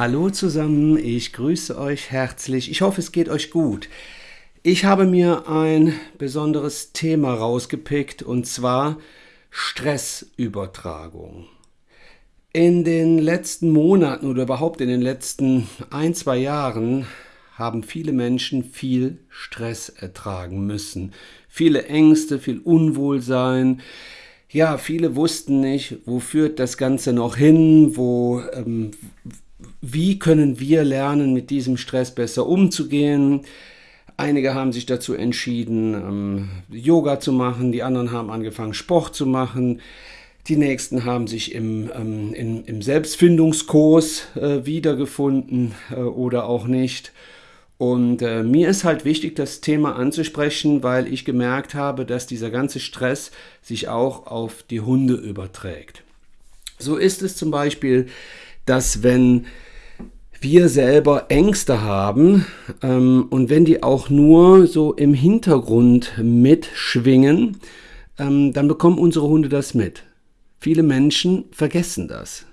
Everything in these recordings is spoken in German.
Hallo zusammen, ich grüße euch herzlich. Ich hoffe, es geht euch gut. Ich habe mir ein besonderes Thema rausgepickt und zwar Stressübertragung. In den letzten Monaten oder überhaupt in den letzten ein, zwei Jahren haben viele Menschen viel Stress ertragen müssen. Viele Ängste, viel Unwohlsein. Ja, viele wussten nicht, wo führt das Ganze noch hin, wo, ähm, wie können wir lernen, mit diesem Stress besser umzugehen. Einige haben sich dazu entschieden, ähm, Yoga zu machen, die anderen haben angefangen, Sport zu machen. Die nächsten haben sich im, ähm, in, im Selbstfindungskurs äh, wiedergefunden äh, oder auch nicht. Und äh, mir ist halt wichtig, das Thema anzusprechen, weil ich gemerkt habe, dass dieser ganze Stress sich auch auf die Hunde überträgt. So ist es zum Beispiel, dass wenn wir selber Ängste haben ähm, und wenn die auch nur so im Hintergrund mitschwingen, ähm, dann bekommen unsere Hunde das mit. Viele Menschen vergessen das.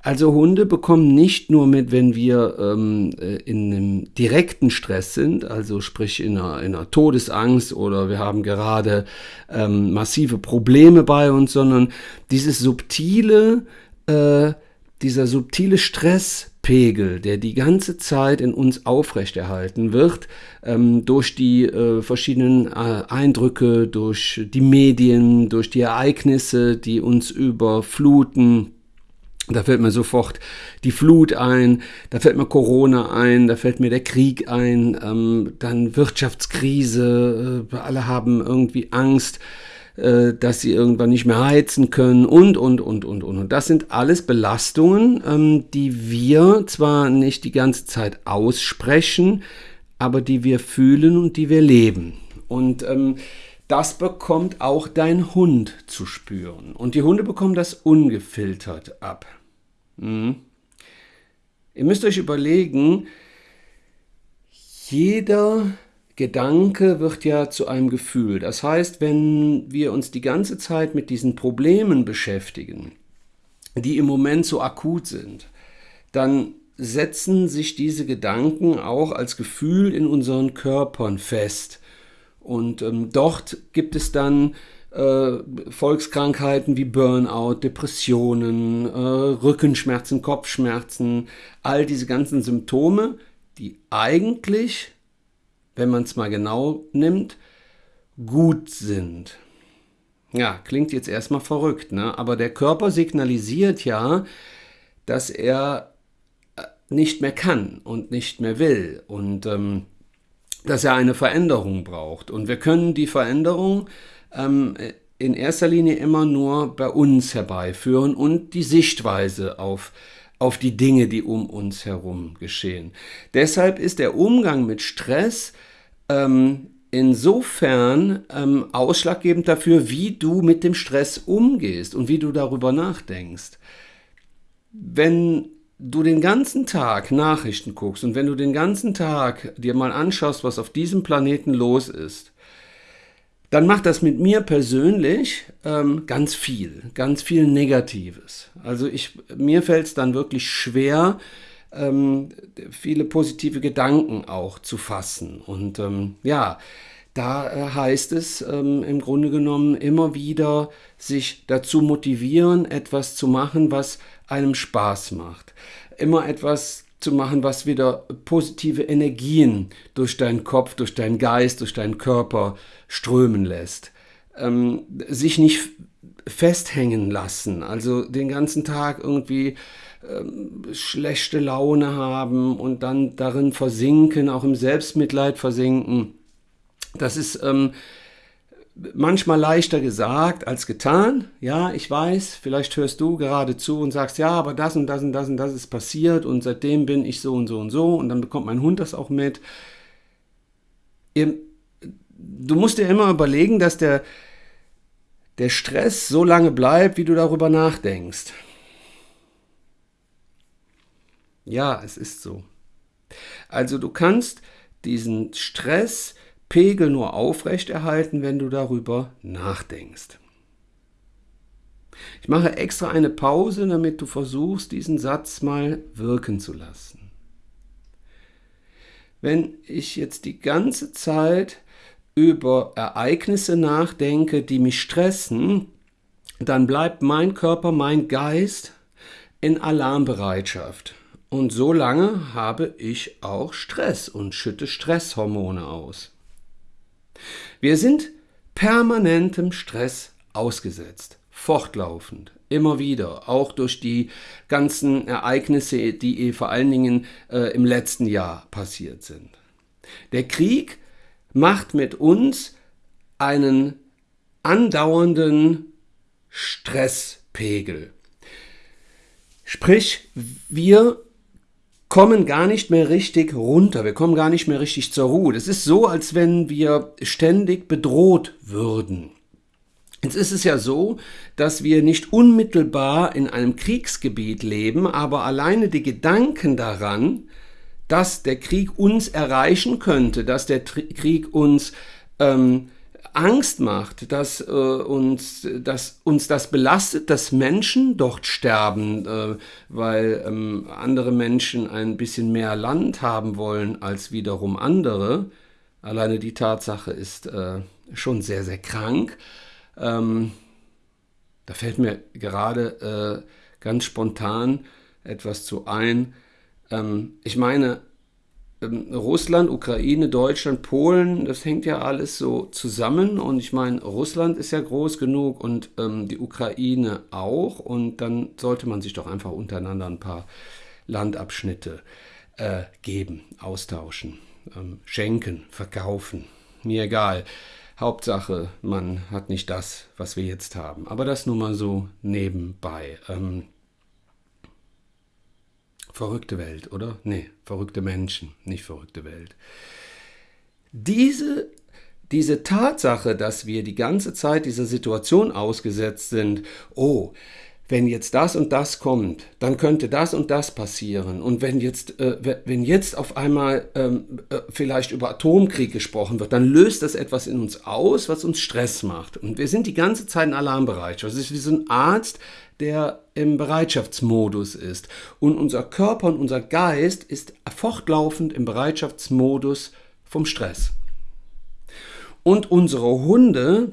Also Hunde bekommen nicht nur mit, wenn wir ähm, äh, in einem direkten Stress sind, also sprich in einer, in einer Todesangst oder wir haben gerade ähm, massive Probleme bei uns, sondern dieses subtile, äh, dieser subtile Stresspegel, der die ganze Zeit in uns aufrechterhalten wird, ähm, durch die äh, verschiedenen äh, Eindrücke, durch die Medien, durch die Ereignisse, die uns überfluten, da fällt mir sofort die Flut ein, da fällt mir Corona ein, da fällt mir der Krieg ein, ähm, dann Wirtschaftskrise, äh, alle haben irgendwie Angst, äh, dass sie irgendwann nicht mehr heizen können und, und, und, und, und. Und das sind alles Belastungen, ähm, die wir zwar nicht die ganze Zeit aussprechen, aber die wir fühlen und die wir leben. Und ähm, das bekommt auch dein Hund zu spüren. Und die Hunde bekommen das ungefiltert ab. Mhm. Ihr müsst euch überlegen, jeder Gedanke wird ja zu einem Gefühl. Das heißt, wenn wir uns die ganze Zeit mit diesen Problemen beschäftigen, die im Moment so akut sind, dann setzen sich diese Gedanken auch als Gefühl in unseren Körpern fest. Und ähm, dort gibt es dann äh, Volkskrankheiten wie Burnout, Depressionen, äh, Rückenschmerzen, Kopfschmerzen, all diese ganzen Symptome, die eigentlich, wenn man es mal genau nimmt, gut sind. Ja, klingt jetzt erstmal verrückt, ne? aber der Körper signalisiert ja, dass er äh, nicht mehr kann und nicht mehr will und ähm, dass er eine Veränderung braucht. Und wir können die Veränderung ähm, in erster Linie immer nur bei uns herbeiführen und die Sichtweise auf, auf die Dinge, die um uns herum geschehen. Deshalb ist der Umgang mit Stress ähm, insofern ähm, ausschlaggebend dafür, wie du mit dem Stress umgehst und wie du darüber nachdenkst. Wenn du den ganzen Tag Nachrichten guckst und wenn du den ganzen Tag dir mal anschaust, was auf diesem Planeten los ist, dann macht das mit mir persönlich ähm, ganz viel, ganz viel Negatives. Also ich, mir fällt es dann wirklich schwer, ähm, viele positive Gedanken auch zu fassen. Und ähm, ja, da äh, heißt es ähm, im Grunde genommen immer wieder, sich dazu motivieren, etwas zu machen, was einem Spaß macht. Immer etwas zu machen, was wieder positive Energien durch deinen Kopf, durch deinen Geist, durch deinen Körper strömen lässt. Ähm, sich nicht festhängen lassen, also den ganzen Tag irgendwie ähm, schlechte Laune haben und dann darin versinken, auch im Selbstmitleid versinken. Das ist ähm, manchmal leichter gesagt als getan. Ja, ich weiß, vielleicht hörst du gerade zu und sagst, ja, aber das und das und das und das ist passiert und seitdem bin ich so und so und so und dann bekommt mein Hund das auch mit. Du musst dir immer überlegen, dass der, der Stress so lange bleibt, wie du darüber nachdenkst. Ja, es ist so. Also du kannst diesen Stress Pegel nur aufrechterhalten, wenn du darüber nachdenkst. Ich mache extra eine Pause, damit du versuchst, diesen Satz mal wirken zu lassen. Wenn ich jetzt die ganze Zeit über Ereignisse nachdenke, die mich stressen, dann bleibt mein Körper, mein Geist in Alarmbereitschaft. Und so lange habe ich auch Stress und schütte Stresshormone aus. Wir sind permanentem Stress ausgesetzt, fortlaufend, immer wieder, auch durch die ganzen Ereignisse, die vor allen Dingen äh, im letzten Jahr passiert sind. Der Krieg macht mit uns einen andauernden Stresspegel. Sprich, wir kommen gar nicht mehr richtig runter, wir kommen gar nicht mehr richtig zur Ruhe. Das ist so, als wenn wir ständig bedroht würden. Jetzt ist es ja so, dass wir nicht unmittelbar in einem Kriegsgebiet leben, aber alleine die Gedanken daran, dass der Krieg uns erreichen könnte, dass der Krieg uns ähm, Angst macht, dass, äh, uns, dass uns das belastet, dass Menschen dort sterben, äh, weil ähm, andere Menschen ein bisschen mehr Land haben wollen als wiederum andere. Alleine die Tatsache ist äh, schon sehr, sehr krank. Ähm, da fällt mir gerade äh, ganz spontan etwas zu ein. Ähm, ich meine, ähm, Russland, Ukraine, Deutschland, Polen, das hängt ja alles so zusammen. Und ich meine, Russland ist ja groß genug und ähm, die Ukraine auch. Und dann sollte man sich doch einfach untereinander ein paar Landabschnitte äh, geben, austauschen, ähm, schenken, verkaufen. Mir egal. Hauptsache, man hat nicht das, was wir jetzt haben. Aber das nur mal so nebenbei. Ähm, Verrückte Welt, oder? Nee, verrückte Menschen, nicht verrückte Welt. Diese, diese Tatsache, dass wir die ganze Zeit dieser Situation ausgesetzt sind, oh, wenn jetzt das und das kommt, dann könnte das und das passieren. Und wenn jetzt, äh, wenn jetzt auf einmal ähm, äh, vielleicht über Atomkrieg gesprochen wird, dann löst das etwas in uns aus, was uns Stress macht. Und wir sind die ganze Zeit in Alarmbereich. Das ist wie so ein Arzt, der im Bereitschaftsmodus ist. Und unser Körper und unser Geist ist fortlaufend im Bereitschaftsmodus vom Stress. Und unsere Hunde,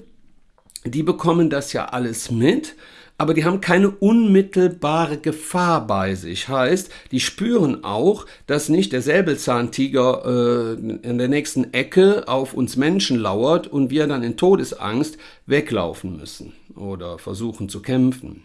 die bekommen das ja alles mit aber die haben keine unmittelbare Gefahr bei sich. Heißt, die spüren auch, dass nicht der Säbelzahntiger äh, in der nächsten Ecke auf uns Menschen lauert und wir dann in Todesangst weglaufen müssen oder versuchen zu kämpfen.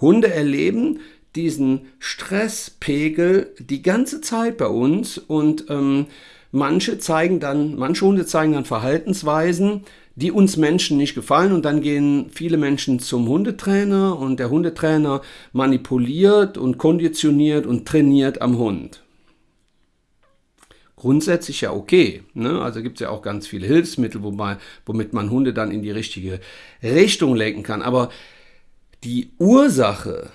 Hunde erleben diesen Stresspegel die ganze Zeit bei uns und ähm, manche zeigen dann, manche Hunde zeigen dann Verhaltensweisen, die uns Menschen nicht gefallen und dann gehen viele Menschen zum Hundetrainer und der Hundetrainer manipuliert und konditioniert und trainiert am Hund. Grundsätzlich ja okay. Ne? Also gibt es ja auch ganz viele Hilfsmittel, wobei, womit man Hunde dann in die richtige Richtung lenken kann. Aber die Ursache,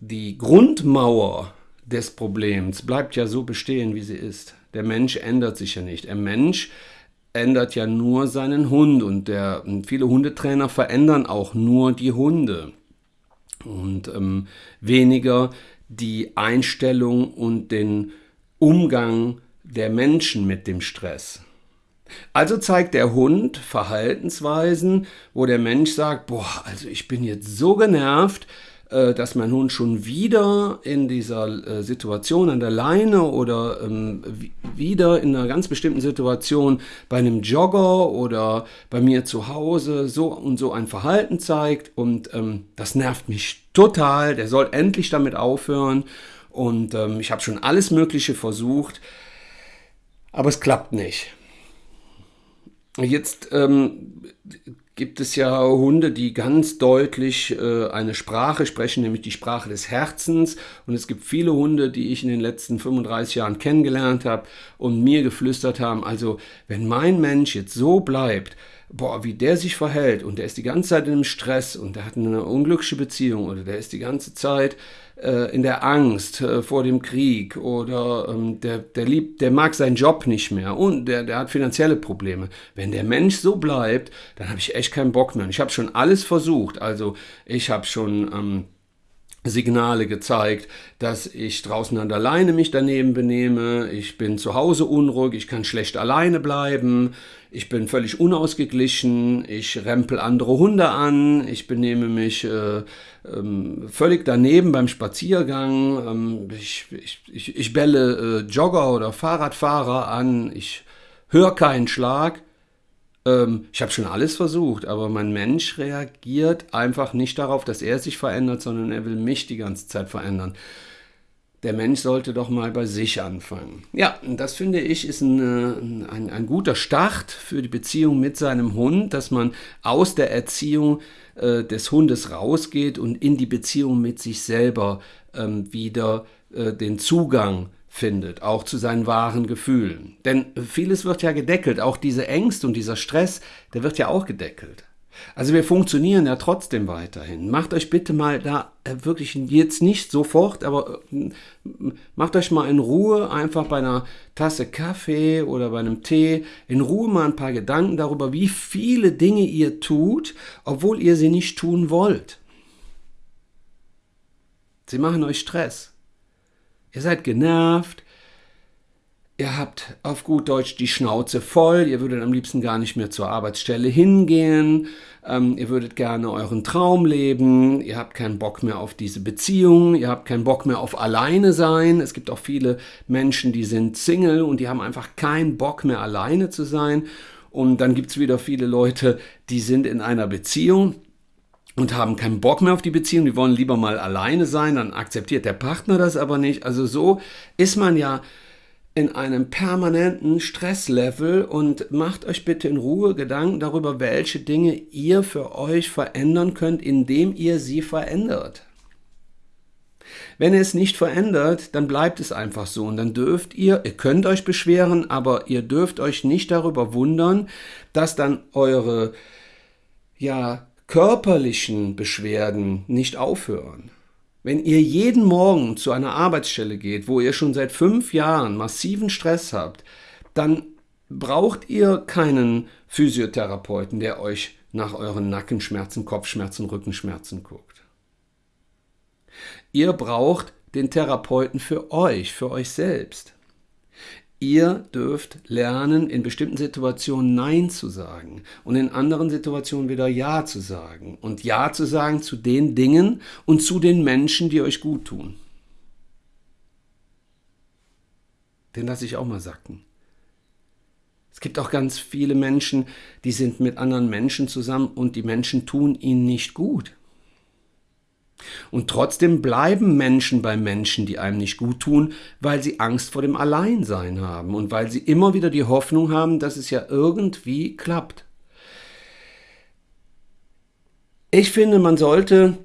die Grundmauer des Problems bleibt ja so bestehen, wie sie ist. Der Mensch ändert sich ja nicht. Der Mensch ändert ja nur seinen Hund und, der, viele Hundetrainer verändern auch nur die Hunde und ähm, weniger die Einstellung und den Umgang der Menschen mit dem Stress. Also zeigt der Hund Verhaltensweisen, wo der Mensch sagt, boah, also ich bin jetzt so genervt, äh, dass mein Hund schon wieder in dieser äh, Situation an der Leine oder ähm, wieder in einer ganz bestimmten Situation bei einem Jogger oder bei mir zu Hause so und so ein Verhalten zeigt und ähm, das nervt mich total. Der soll endlich damit aufhören und ähm, ich habe schon alles Mögliche versucht, aber es klappt nicht. Jetzt ähm, gibt es ja Hunde, die ganz deutlich äh, eine Sprache sprechen, nämlich die Sprache des Herzens. Und es gibt viele Hunde, die ich in den letzten 35 Jahren kennengelernt habe und mir geflüstert haben, also wenn mein Mensch jetzt so bleibt boah, wie der sich verhält und der ist die ganze Zeit in einem Stress und der hat eine unglückliche Beziehung oder der ist die ganze Zeit äh, in der Angst äh, vor dem Krieg oder ähm, der, der, liebt, der mag seinen Job nicht mehr und der, der hat finanzielle Probleme. Wenn der Mensch so bleibt, dann habe ich echt keinen Bock mehr. Und ich habe schon alles versucht. Also ich habe schon... Ähm, Signale gezeigt, dass ich draußen an der Leine mich daneben benehme, ich bin zu Hause unruhig, ich kann schlecht alleine bleiben, ich bin völlig unausgeglichen, ich rempel andere Hunde an, ich benehme mich äh, ähm, völlig daneben beim Spaziergang, ähm, ich, ich, ich, ich bälle äh, Jogger oder Fahrradfahrer an, ich höre keinen Schlag. Ähm, ich habe schon alles versucht, aber mein Mensch reagiert einfach nicht darauf, dass er sich verändert, sondern er will mich die ganze Zeit verändern. Der Mensch sollte doch mal bei sich anfangen. Ja, das finde ich ist ein, ein, ein guter Start für die Beziehung mit seinem Hund, dass man aus der Erziehung äh, des Hundes rausgeht und in die Beziehung mit sich selber ähm, wieder äh, den Zugang findet, auch zu seinen wahren Gefühlen. Denn vieles wird ja gedeckelt, auch diese Ängste und dieser Stress, der wird ja auch gedeckelt. Also wir funktionieren ja trotzdem weiterhin. Macht euch bitte mal da äh, wirklich jetzt nicht sofort, aber äh, macht euch mal in Ruhe einfach bei einer Tasse Kaffee oder bei einem Tee in Ruhe mal ein paar Gedanken darüber, wie viele Dinge ihr tut, obwohl ihr sie nicht tun wollt. Sie machen euch Stress. Ihr seid genervt, ihr habt auf gut Deutsch die Schnauze voll, ihr würdet am liebsten gar nicht mehr zur Arbeitsstelle hingehen, ähm, ihr würdet gerne euren Traum leben, ihr habt keinen Bock mehr auf diese Beziehung, ihr habt keinen Bock mehr auf alleine sein. Es gibt auch viele Menschen, die sind Single und die haben einfach keinen Bock mehr alleine zu sein. Und dann gibt es wieder viele Leute, die sind in einer Beziehung und haben keinen Bock mehr auf die Beziehung, die wollen lieber mal alleine sein, dann akzeptiert der Partner das aber nicht. Also so ist man ja in einem permanenten Stresslevel und macht euch bitte in Ruhe Gedanken darüber, welche Dinge ihr für euch verändern könnt, indem ihr sie verändert. Wenn ihr es nicht verändert, dann bleibt es einfach so und dann dürft ihr, ihr könnt euch beschweren, aber ihr dürft euch nicht darüber wundern, dass dann eure ja körperlichen Beschwerden nicht aufhören. Wenn ihr jeden Morgen zu einer Arbeitsstelle geht, wo ihr schon seit fünf Jahren massiven Stress habt, dann braucht ihr keinen Physiotherapeuten, der euch nach euren Nackenschmerzen, Kopfschmerzen, Rückenschmerzen guckt. Ihr braucht den Therapeuten für euch, für euch selbst. Ihr dürft lernen, in bestimmten Situationen Nein zu sagen und in anderen Situationen wieder Ja zu sagen. Und Ja zu sagen zu den Dingen und zu den Menschen, die euch gut tun. Den lasse ich auch mal sacken. Es gibt auch ganz viele Menschen, die sind mit anderen Menschen zusammen und die Menschen tun ihnen nicht gut. Und trotzdem bleiben Menschen bei Menschen, die einem nicht gut tun, weil sie Angst vor dem Alleinsein haben und weil sie immer wieder die Hoffnung haben, dass es ja irgendwie klappt. Ich finde, man sollte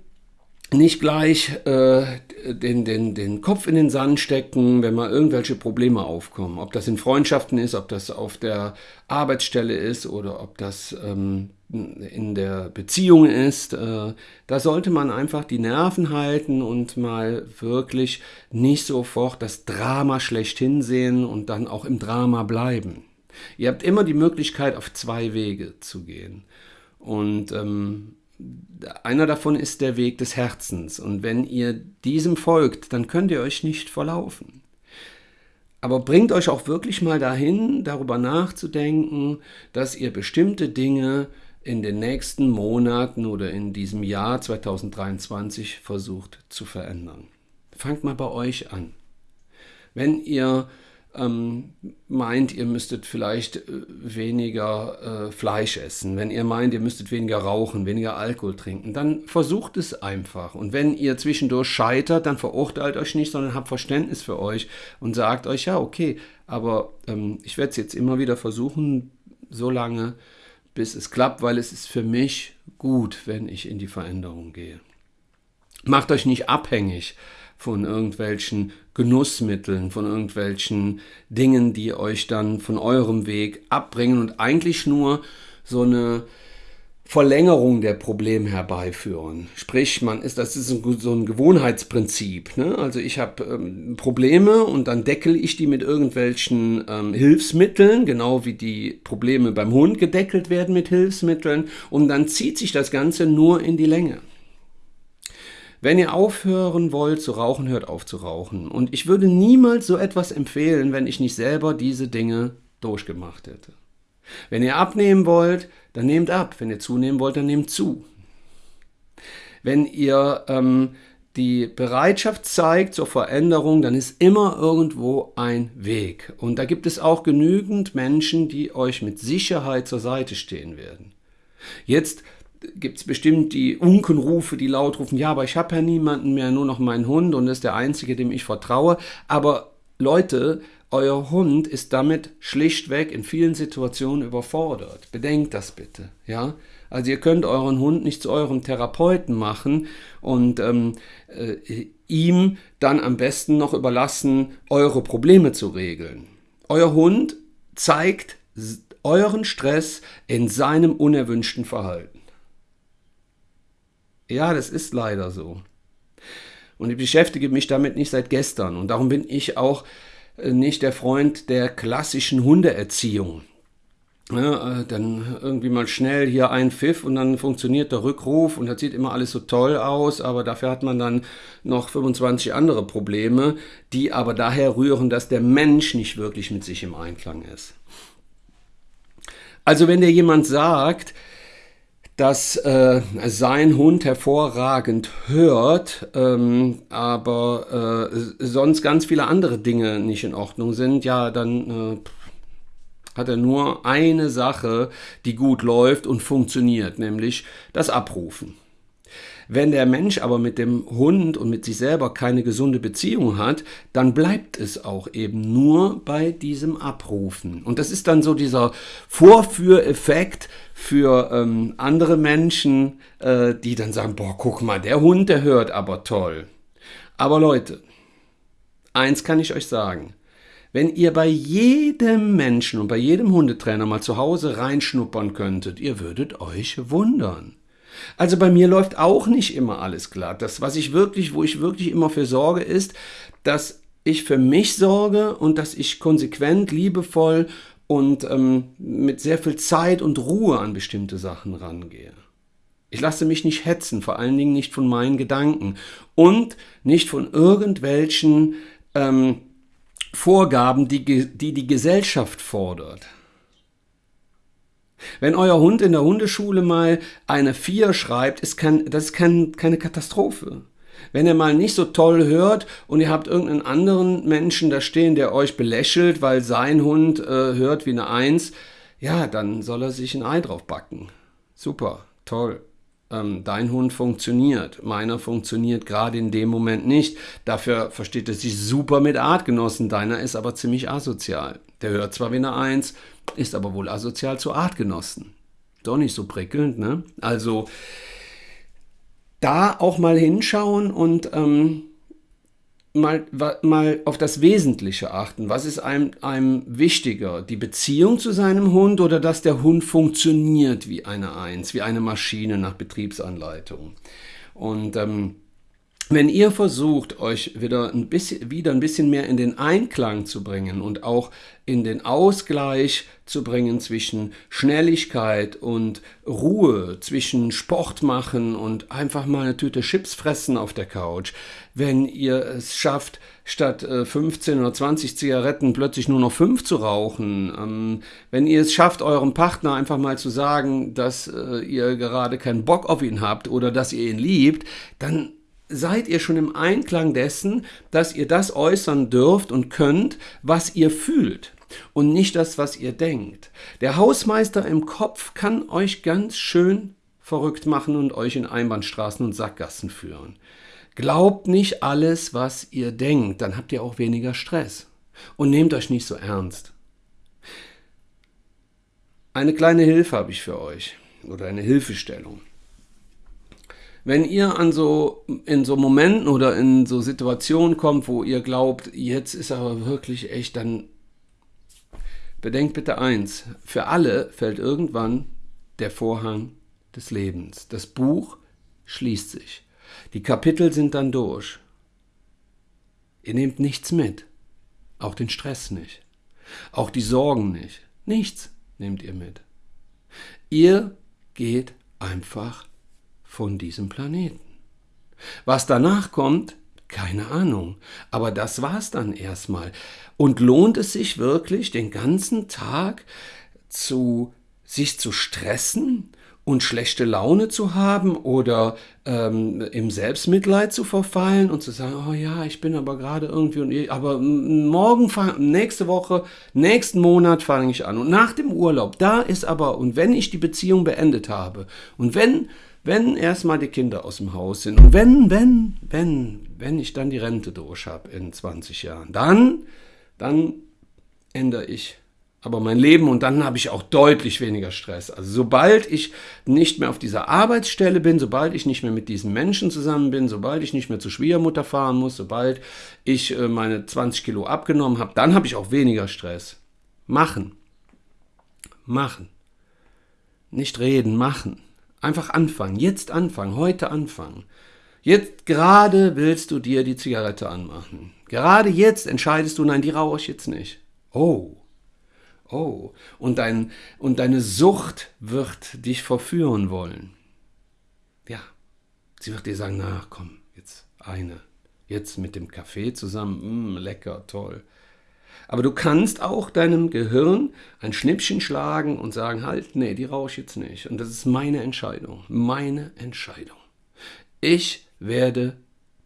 nicht gleich äh, den, den, den Kopf in den Sand stecken, wenn mal irgendwelche Probleme aufkommen. Ob das in Freundschaften ist, ob das auf der Arbeitsstelle ist oder ob das ähm, in der Beziehung ist. Äh, da sollte man einfach die Nerven halten und mal wirklich nicht sofort das Drama schlechthin sehen und dann auch im Drama bleiben. Ihr habt immer die Möglichkeit, auf zwei Wege zu gehen. Und ähm, einer davon ist der Weg des Herzens. Und wenn ihr diesem folgt, dann könnt ihr euch nicht verlaufen. Aber bringt euch auch wirklich mal dahin, darüber nachzudenken, dass ihr bestimmte Dinge in den nächsten Monaten oder in diesem Jahr 2023 versucht zu verändern. Fangt mal bei euch an. Wenn ihr ähm, meint, ihr müsstet vielleicht äh, weniger äh, Fleisch essen, wenn ihr meint, ihr müsstet weniger rauchen, weniger Alkohol trinken, dann versucht es einfach. Und wenn ihr zwischendurch scheitert, dann verurteilt euch nicht, sondern habt Verständnis für euch und sagt euch, ja, okay, aber ähm, ich werde es jetzt immer wieder versuchen, so lange, bis es klappt, weil es ist für mich gut, wenn ich in die Veränderung gehe. Macht euch nicht abhängig von irgendwelchen Genussmitteln, von irgendwelchen Dingen, die euch dann von eurem Weg abbringen und eigentlich nur so eine Verlängerung der Probleme herbeiführen. Sprich, man ist, das ist so ein Gewohnheitsprinzip. Ne? Also ich habe ähm, Probleme und dann deckel ich die mit irgendwelchen ähm, Hilfsmitteln, genau wie die Probleme beim Hund gedeckelt werden mit Hilfsmitteln und dann zieht sich das Ganze nur in die Länge. Wenn ihr aufhören wollt zu rauchen, hört auf zu rauchen. Und ich würde niemals so etwas empfehlen, wenn ich nicht selber diese Dinge durchgemacht hätte. Wenn ihr abnehmen wollt, dann nehmt ab. Wenn ihr zunehmen wollt, dann nehmt zu. Wenn ihr ähm, die Bereitschaft zeigt zur Veränderung, dann ist immer irgendwo ein Weg. Und da gibt es auch genügend Menschen, die euch mit Sicherheit zur Seite stehen werden. Jetzt gibt es bestimmt die Unkenrufe, die laut rufen, ja, aber ich habe ja niemanden mehr, nur noch meinen Hund und ist der einzige, dem ich vertraue. Aber Leute, euer Hund ist damit schlichtweg in vielen Situationen überfordert. Bedenkt das bitte, ja. Also ihr könnt euren Hund nicht zu eurem Therapeuten machen und ähm, äh, ihm dann am besten noch überlassen, eure Probleme zu regeln. Euer Hund zeigt euren Stress in seinem unerwünschten Verhalten. Ja, das ist leider so. Und ich beschäftige mich damit nicht seit gestern und darum bin ich auch äh, nicht der Freund der klassischen Hundeerziehung. Ja, äh, dann irgendwie mal schnell hier ein Pfiff und dann funktioniert der Rückruf und das sieht immer alles so toll aus, aber dafür hat man dann noch 25 andere Probleme, die aber daher rühren, dass der Mensch nicht wirklich mit sich im Einklang ist. Also wenn dir jemand sagt, dass äh, sein Hund hervorragend hört, ähm, aber äh, sonst ganz viele andere Dinge nicht in Ordnung sind, ja, dann äh, hat er nur eine Sache, die gut läuft und funktioniert, nämlich das Abrufen. Wenn der Mensch aber mit dem Hund und mit sich selber keine gesunde Beziehung hat, dann bleibt es auch eben nur bei diesem Abrufen. Und das ist dann so dieser Vorführeffekt für ähm, andere Menschen, äh, die dann sagen, boah, guck mal, der Hund, der hört aber toll. Aber Leute, eins kann ich euch sagen. Wenn ihr bei jedem Menschen und bei jedem Hundetrainer mal zu Hause reinschnuppern könntet, ihr würdet euch wundern. Also bei mir läuft auch nicht immer alles glatt. Das, was ich wirklich, wo ich wirklich immer für sorge, ist, dass ich für mich sorge und dass ich konsequent, liebevoll und ähm, mit sehr viel Zeit und Ruhe an bestimmte Sachen rangehe. Ich lasse mich nicht hetzen, vor allen Dingen nicht von meinen Gedanken und nicht von irgendwelchen ähm, Vorgaben, die, die die Gesellschaft fordert. Wenn euer Hund in der Hundeschule mal eine 4 schreibt, ist kein, das ist kein, keine Katastrophe. Wenn er mal nicht so toll hört und ihr habt irgendeinen anderen Menschen da stehen, der euch belächelt, weil sein Hund äh, hört wie eine 1, ja, dann soll er sich ein Ei drauf backen. Super, toll. Ähm, dein Hund funktioniert, meiner funktioniert gerade in dem Moment nicht. Dafür versteht er sich super mit Artgenossen, deiner ist aber ziemlich asozial. Der hört zwar wie eine Eins, ist aber wohl asozial zu Artgenossen. Doch nicht so prickelnd, ne? Also da auch mal hinschauen und ähm, mal, mal auf das Wesentliche achten. Was ist einem, einem wichtiger? Die Beziehung zu seinem Hund oder dass der Hund funktioniert wie eine Eins, wie eine Maschine nach Betriebsanleitung? Und ähm, wenn ihr versucht, euch wieder ein, bisschen, wieder ein bisschen mehr in den Einklang zu bringen und auch in den Ausgleich zu bringen zwischen Schnelligkeit und Ruhe, zwischen Sport machen und einfach mal eine Tüte Chips fressen auf der Couch, wenn ihr es schafft, statt 15 äh, oder 20 Zigaretten plötzlich nur noch 5 zu rauchen, ähm, wenn ihr es schafft, eurem Partner einfach mal zu sagen, dass äh, ihr gerade keinen Bock auf ihn habt oder dass ihr ihn liebt, dann seid ihr schon im Einklang dessen, dass ihr das äußern dürft und könnt, was ihr fühlt und nicht das, was ihr denkt. Der Hausmeister im Kopf kann euch ganz schön verrückt machen und euch in Einbahnstraßen und Sackgassen führen. Glaubt nicht alles, was ihr denkt, dann habt ihr auch weniger Stress. Und nehmt euch nicht so ernst. Eine kleine Hilfe habe ich für euch oder eine Hilfestellung wenn ihr an so, in so Momenten oder in so Situationen kommt, wo ihr glaubt, jetzt ist aber wirklich echt, dann bedenkt bitte eins, für alle fällt irgendwann der Vorhang des Lebens. Das Buch schließt sich. Die Kapitel sind dann durch. Ihr nehmt nichts mit, auch den Stress nicht, auch die Sorgen nicht. Nichts nehmt ihr mit. Ihr geht einfach von diesem Planeten. Was danach kommt, keine Ahnung. Aber das war's dann erstmal. Und lohnt es sich wirklich, den ganzen Tag zu sich zu stressen und schlechte Laune zu haben oder ähm, im Selbstmitleid zu verfallen und zu sagen, oh ja, ich bin aber gerade irgendwie und aber morgen, nächste Woche, nächsten Monat fange ich an und nach dem Urlaub, da ist aber und wenn ich die Beziehung beendet habe und wenn wenn erstmal die Kinder aus dem Haus sind und wenn wenn wenn wenn ich dann die Rente durch habe in 20 Jahren, dann dann ändere ich aber mein Leben und dann habe ich auch deutlich weniger Stress. Also sobald ich nicht mehr auf dieser Arbeitsstelle bin, sobald ich nicht mehr mit diesen Menschen zusammen bin, sobald ich nicht mehr zur Schwiegermutter fahren muss, sobald ich äh, meine 20 Kilo abgenommen habe, dann habe ich auch weniger Stress. Machen. Machen. Nicht reden, machen. Einfach anfangen. Jetzt anfangen. Heute anfangen. Jetzt gerade willst du dir die Zigarette anmachen. Gerade jetzt entscheidest du, nein, die rauche ich jetzt nicht. Oh, Oh, und, dein, und deine Sucht wird dich verführen wollen. Ja, sie wird dir sagen, na komm, jetzt eine. Jetzt mit dem Kaffee zusammen, mm, lecker, toll. Aber du kannst auch deinem Gehirn ein Schnippchen schlagen und sagen, halt, nee, die rauche ich jetzt nicht. Und das ist meine Entscheidung, meine Entscheidung. Ich werde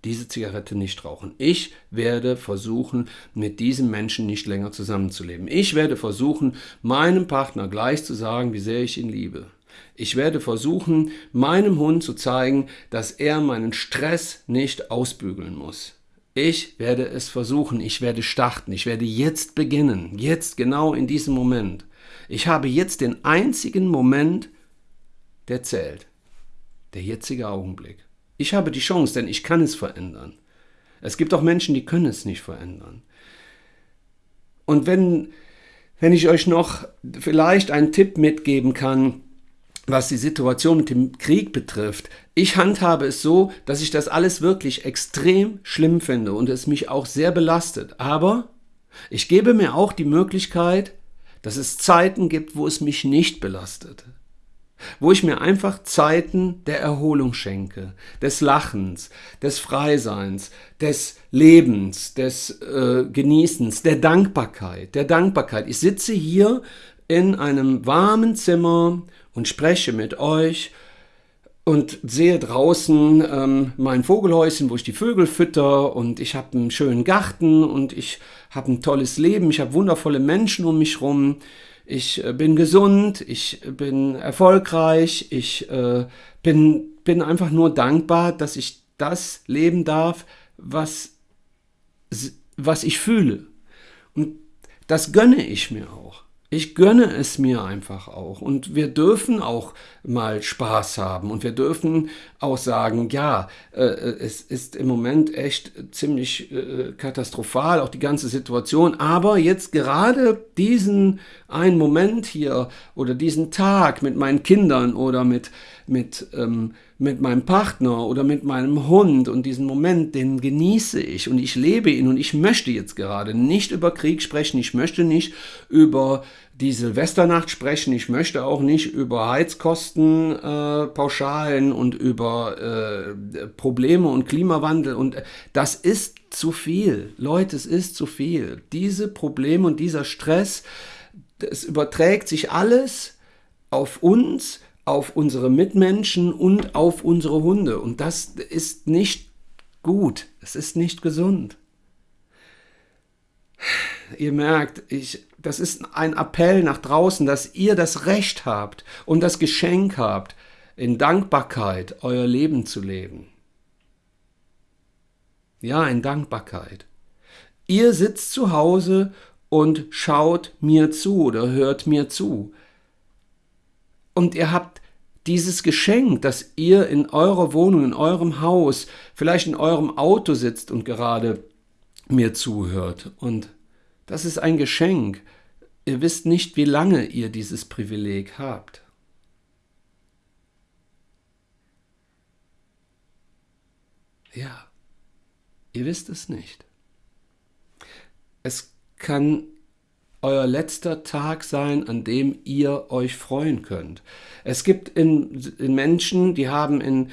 diese Zigarette nicht rauchen. Ich werde versuchen, mit diesem Menschen nicht länger zusammenzuleben. Ich werde versuchen, meinem Partner gleich zu sagen, wie sehr ich ihn liebe. Ich werde versuchen, meinem Hund zu zeigen, dass er meinen Stress nicht ausbügeln muss. Ich werde es versuchen, ich werde starten, ich werde jetzt beginnen, jetzt genau in diesem Moment. Ich habe jetzt den einzigen Moment, der zählt, der jetzige Augenblick. Ich habe die Chance, denn ich kann es verändern. Es gibt auch Menschen, die können es nicht verändern. Und wenn, wenn ich euch noch vielleicht einen Tipp mitgeben kann, was die Situation mit dem Krieg betrifft, ich handhabe es so, dass ich das alles wirklich extrem schlimm finde und es mich auch sehr belastet. Aber ich gebe mir auch die Möglichkeit, dass es Zeiten gibt, wo es mich nicht belastet wo ich mir einfach Zeiten der Erholung schenke, des Lachens, des Freiseins, des Lebens, des äh, Genießens, der Dankbarkeit, der Dankbarkeit. Ich sitze hier in einem warmen Zimmer und spreche mit euch und sehe draußen ähm, mein Vogelhäuschen, wo ich die Vögel fütter und ich habe einen schönen Garten und ich habe ein tolles Leben, ich habe wundervolle Menschen um mich rum ich äh, bin gesund, ich bin erfolgreich, ich äh, bin, bin einfach nur dankbar, dass ich das leben darf, was, was ich fühle. Und das gönne ich mir auch. Ich gönne es mir einfach auch. Und wir dürfen auch mal Spaß haben. Und wir dürfen auch sagen, ja, äh, es ist im Moment echt ziemlich äh, katastrophal, auch die ganze Situation. Aber jetzt gerade diesen einen Moment hier oder diesen Tag mit meinen Kindern oder mit, mit, ähm, mit meinem Partner oder mit meinem Hund und diesen Moment, den genieße ich und ich lebe ihn und ich möchte jetzt gerade nicht über Krieg sprechen, ich möchte nicht über die Silvesternacht sprechen. Ich möchte auch nicht über Heizkosten äh, pauschalen und über äh, Probleme und Klimawandel. Und das ist zu viel. Leute, es ist zu viel. Diese Probleme und dieser Stress, es überträgt sich alles auf uns, auf unsere Mitmenschen und auf unsere Hunde. Und das ist nicht gut. Es ist nicht gesund. Ihr merkt, ich, das ist ein Appell nach draußen, dass ihr das Recht habt und das Geschenk habt, in Dankbarkeit euer Leben zu leben. Ja, in Dankbarkeit. Ihr sitzt zu Hause und schaut mir zu oder hört mir zu. Und ihr habt dieses Geschenk, dass ihr in eurer Wohnung, in eurem Haus, vielleicht in eurem Auto sitzt und gerade mir zuhört. Und das ist ein Geschenk. Ihr wisst nicht, wie lange ihr dieses Privileg habt. Ja, ihr wisst es nicht. Es kann euer letzter Tag sein, an dem ihr euch freuen könnt. Es gibt in, in Menschen, die haben in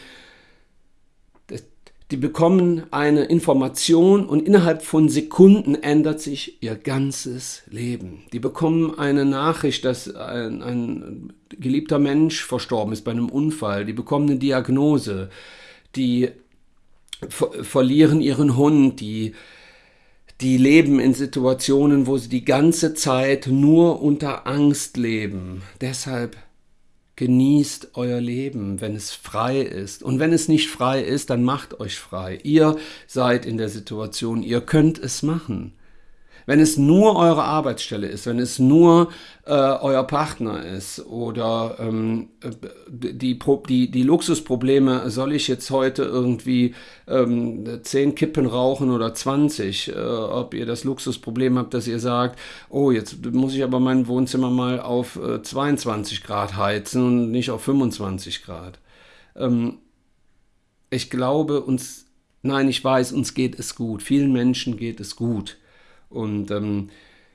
die bekommen eine Information und innerhalb von Sekunden ändert sich ihr ganzes Leben. Die bekommen eine Nachricht, dass ein, ein geliebter Mensch verstorben ist bei einem Unfall. Die bekommen eine Diagnose. Die ver verlieren ihren Hund. Die, die leben in Situationen, wo sie die ganze Zeit nur unter Angst leben. Deshalb Genießt euer Leben, wenn es frei ist. Und wenn es nicht frei ist, dann macht euch frei. Ihr seid in der Situation, ihr könnt es machen. Wenn es nur eure Arbeitsstelle ist, wenn es nur äh, euer Partner ist oder ähm, die, die, die Luxusprobleme, soll ich jetzt heute irgendwie ähm, 10 Kippen rauchen oder 20, äh, ob ihr das Luxusproblem habt, dass ihr sagt, oh, jetzt muss ich aber mein Wohnzimmer mal auf äh, 22 Grad heizen und nicht auf 25 Grad. Ähm, ich glaube, uns, nein, ich weiß, uns geht es gut. Vielen Menschen geht es gut. Und ähm,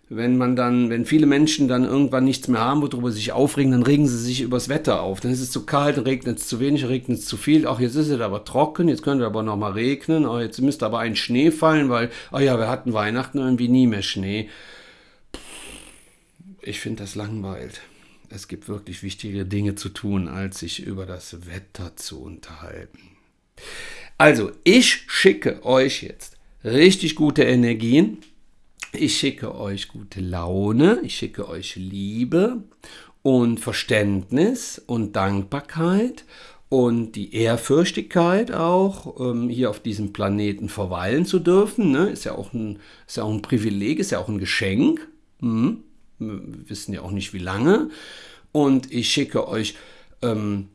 wenn man dann, wenn viele Menschen dann irgendwann nichts mehr haben, worüber sie sich aufregen, dann regen sie sich übers Wetter auf. Dann ist es zu kalt, dann regnet es zu wenig, regnet es zu viel. Auch jetzt ist es aber trocken, jetzt könnte aber noch mal regnen. Oh, jetzt müsste aber ein Schnee fallen, weil, oh ja, wir hatten Weihnachten irgendwie nie mehr Schnee. Ich finde das langweilt. Es gibt wirklich wichtige Dinge zu tun, als sich über das Wetter zu unterhalten. Also, ich schicke euch jetzt richtig gute Energien ich schicke euch gute Laune, ich schicke euch Liebe und Verständnis und Dankbarkeit und die Ehrfürchtigkeit auch, ähm, hier auf diesem Planeten verweilen zu dürfen. Ne? Ist, ja auch ein, ist ja auch ein Privileg, ist ja auch ein Geschenk. Hm? Wir wissen ja auch nicht, wie lange. Und ich schicke euch ähm,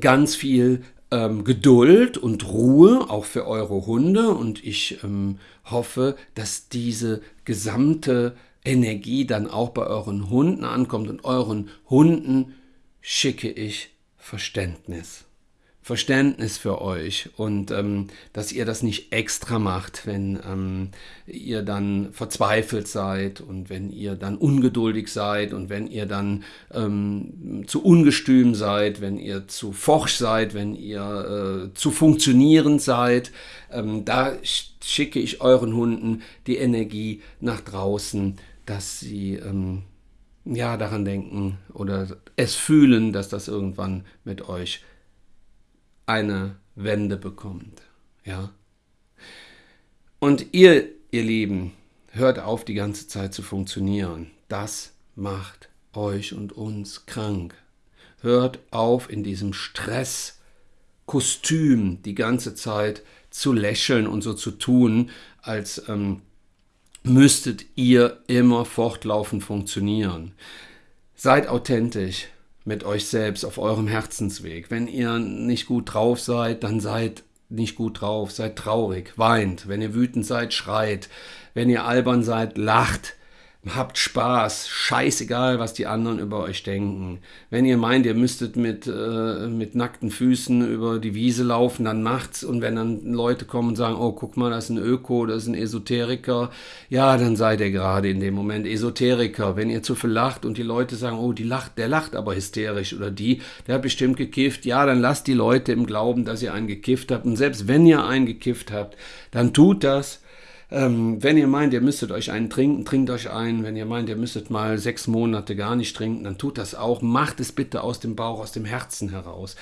ganz viel ähm, Geduld und Ruhe, auch für eure Hunde. Und ich ähm, hoffe, dass diese gesamte Energie dann auch bei euren Hunden ankommt. Und euren Hunden schicke ich Verständnis. Verständnis für euch und ähm, dass ihr das nicht extra macht, wenn ähm, ihr dann verzweifelt seid und wenn ihr dann ungeduldig seid und wenn ihr dann ähm, zu ungestüm seid, wenn ihr zu forsch seid, wenn ihr äh, zu funktionierend seid. Ähm, da schicke ich euren Hunden die Energie nach draußen, dass sie ähm, ja daran denken oder es fühlen, dass das irgendwann mit euch eine Wende bekommt. Ja? Und ihr, ihr Lieben, hört auf, die ganze Zeit zu funktionieren. Das macht euch und uns krank. Hört auf, in diesem Stresskostüm die ganze Zeit zu lächeln und so zu tun, als ähm, müsstet ihr immer fortlaufend funktionieren. Seid authentisch, mit euch selbst auf eurem Herzensweg. Wenn ihr nicht gut drauf seid, dann seid nicht gut drauf, seid traurig, weint. Wenn ihr wütend seid, schreit. Wenn ihr albern seid, lacht habt Spaß, scheißegal, was die anderen über euch denken. Wenn ihr meint, ihr müsstet mit, äh, mit nackten Füßen über die Wiese laufen, dann macht's. Und wenn dann Leute kommen und sagen, oh, guck mal, das ist ein Öko, das ist ein Esoteriker, ja, dann seid ihr gerade in dem Moment Esoteriker. Wenn ihr zu viel lacht und die Leute sagen, oh, die lacht, der lacht aber hysterisch oder die, der hat bestimmt gekifft, ja, dann lasst die Leute im Glauben, dass ihr einen gekifft habt. Und selbst wenn ihr einen gekifft habt, dann tut das ähm, wenn ihr meint, ihr müsstet euch einen trinken, trinkt euch einen. Wenn ihr meint, ihr müsstet mal sechs Monate gar nicht trinken, dann tut das auch. Macht es bitte aus dem Bauch, aus dem Herzen heraus.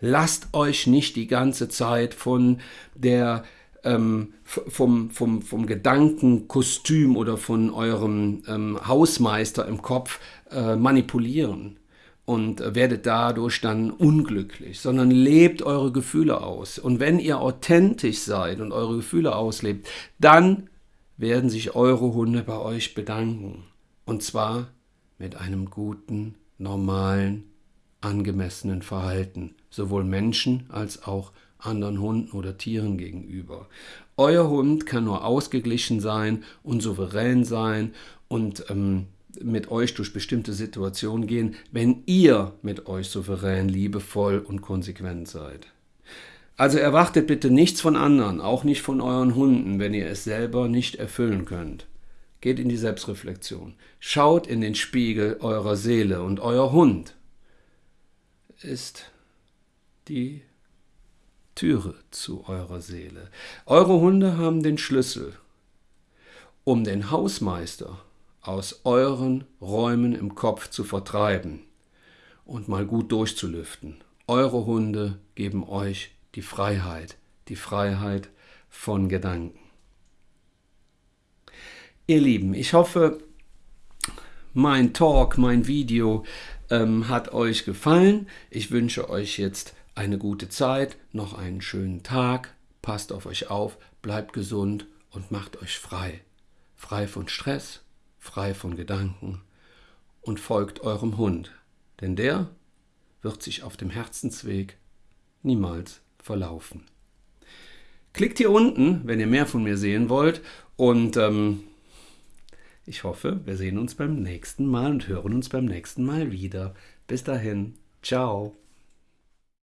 Lasst euch nicht die ganze Zeit von der ähm, vom, vom, vom Gedankenkostüm oder von eurem ähm, Hausmeister im Kopf äh, manipulieren und werdet dadurch dann unglücklich, sondern lebt eure Gefühle aus. Und wenn ihr authentisch seid und eure Gefühle auslebt, dann werden sich eure Hunde bei euch bedanken. Und zwar mit einem guten, normalen, angemessenen Verhalten, sowohl Menschen als auch anderen Hunden oder Tieren gegenüber. Euer Hund kann nur ausgeglichen sein und souverän sein und ähm, mit euch durch bestimmte Situationen gehen, wenn ihr mit euch souverän, liebevoll und konsequent seid. Also erwartet bitte nichts von anderen, auch nicht von euren Hunden, wenn ihr es selber nicht erfüllen könnt. Geht in die Selbstreflexion. Schaut in den Spiegel eurer Seele und euer Hund ist die Türe zu eurer Seele. Eure Hunde haben den Schlüssel, um den Hausmeister aus euren Räumen im Kopf zu vertreiben und mal gut durchzulüften. Eure Hunde geben euch die Freiheit, die Freiheit von Gedanken. Ihr Lieben, ich hoffe, mein Talk, mein Video ähm, hat euch gefallen. Ich wünsche euch jetzt eine gute Zeit, noch einen schönen Tag. Passt auf euch auf, bleibt gesund und macht euch frei. Frei von Stress, frei von Gedanken und folgt eurem Hund, denn der wird sich auf dem Herzensweg niemals verlaufen. Klickt hier unten, wenn ihr mehr von mir sehen wollt und ähm, ich hoffe, wir sehen uns beim nächsten Mal und hören uns beim nächsten Mal wieder. Bis dahin, ciao.